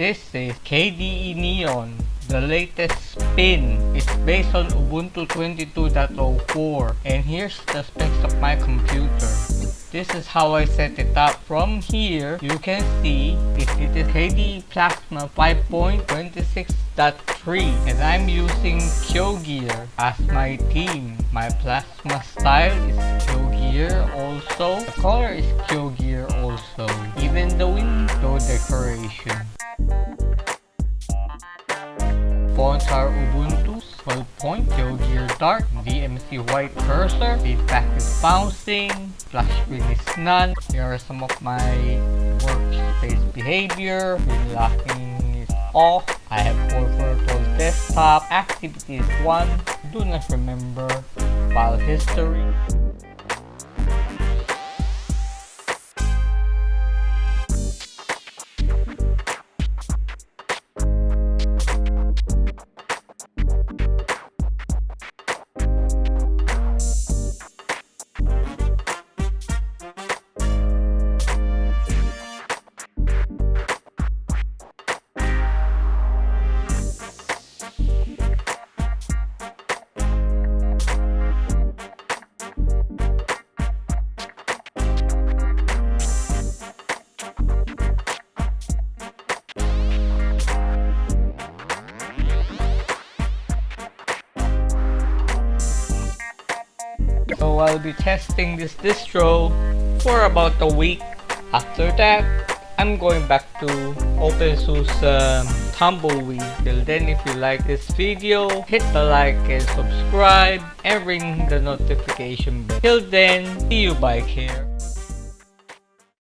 This is KDE Neon. The latest spin is based on Ubuntu 22.04 and here's the specs of my computer. This is how I set it up. From here, you can see it, it is KDE Plasma 5.26.3 and I'm using Qogir as my theme. My plasma style is Qogir also. The color is Qogir also. Even the window decoration. Fonts are Ubuntu 12 point, Qogir Dark, Vimix white cursor, feedback is bouncing, flash screen is none. Here are some of my workspace behavior, screen locking is off. I have full virtual desktop, activity is 1, do not remember, file history. So I'll be testing this distro for about a week. After that, I'm going back to OpenSUSE um, Tumbleweed. Till then, if you like this video, hit the like and subscribe and ring the notification bell. Till then, see you bye care.